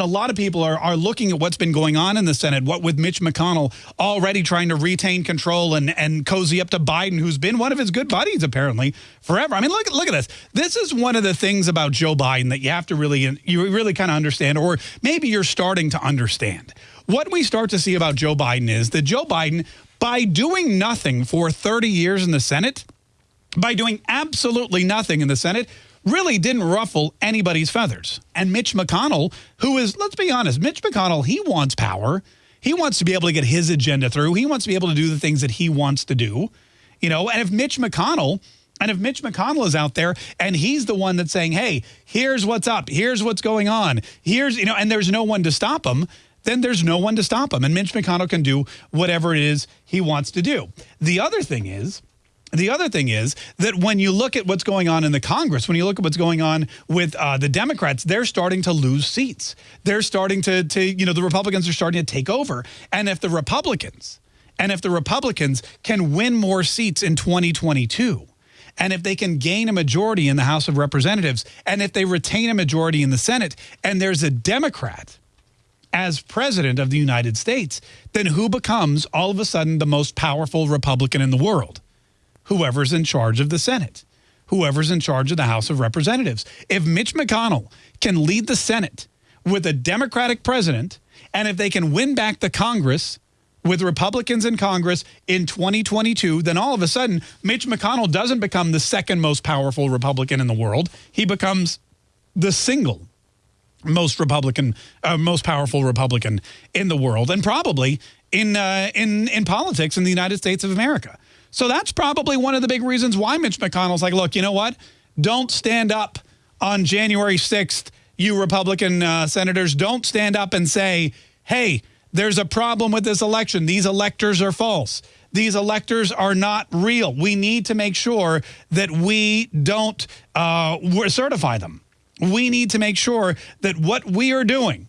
a lot of people are, are looking at what's been going on in the Senate, what with Mitch McConnell already trying to retain control and, and cozy up to Biden, who's been one of his good buddies, apparently, forever. I mean, look, look at this. This is one of the things about Joe Biden that you have to really, you really kind of understand, or maybe you're starting to understand. What we start to see about Joe Biden is that Joe Biden, by doing nothing for 30 years in the Senate, by doing absolutely nothing in the Senate, really didn't ruffle anybody's feathers. And Mitch McConnell, who is, let's be honest, Mitch McConnell, he wants power. He wants to be able to get his agenda through. He wants to be able to do the things that he wants to do. You know, and if Mitch McConnell, and if Mitch McConnell is out there and he's the one that's saying, hey, here's what's up, here's what's going on, here's, you know, and there's no one to stop him, then there's no one to stop him. And Mitch McConnell can do whatever it is he wants to do. The other thing is, the other thing is that when you look at what's going on in the Congress, when you look at what's going on with uh, the Democrats, they're starting to lose seats. They're starting to, to, you know, the Republicans are starting to take over. And if the Republicans, and if the Republicans can win more seats in 2022, and if they can gain a majority in the House of Representatives, and if they retain a majority in the Senate, and there's a Democrat as president of the United States, then who becomes all of a sudden the most powerful Republican in the world? Whoever's in charge of the Senate, whoever's in charge of the House of Representatives. If Mitch McConnell can lead the Senate with a Democratic president, and if they can win back the Congress with Republicans in Congress in 2022, then all of a sudden, Mitch McConnell doesn't become the second most powerful Republican in the world. He becomes the single most Republican, uh, most powerful Republican in the world, and probably in uh, in in politics in the United States of America. So that's probably one of the big reasons why Mitch McConnell's like, look, you know what? Don't stand up on January 6th, you Republican uh, senators. Don't stand up and say, hey, there's a problem with this election. These electors are false. These electors are not real. We need to make sure that we don't uh, certify them. We need to make sure that what we are doing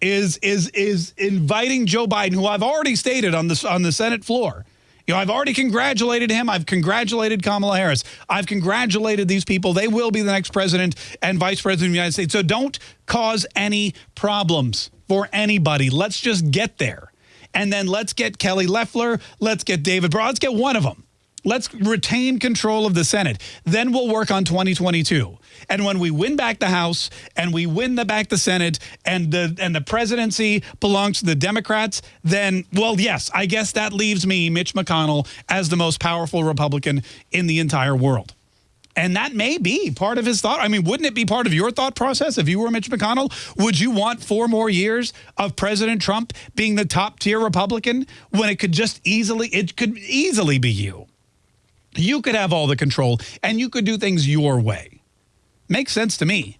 is is is inviting Joe Biden, who I've already stated on this on the Senate floor, you know, I've already congratulated him. I've congratulated Kamala Harris. I've congratulated these people. They will be the next president and vice president of the United States. So don't cause any problems for anybody. Let's just get there. And then let's get Kelly Loeffler. Let's get David Brown. Let's get one of them. Let's retain control of the Senate. Then we'll work on 2022. And when we win back the House and we win the back the Senate and the and the presidency belongs to the Democrats, then, well, yes, I guess that leaves me, Mitch McConnell, as the most powerful Republican in the entire world. And that may be part of his thought. I mean, wouldn't it be part of your thought process if you were Mitch McConnell? Would you want four more years of President Trump being the top tier Republican when it could just easily, it could easily be you? You could have all the control and you could do things your way. Makes sense to me.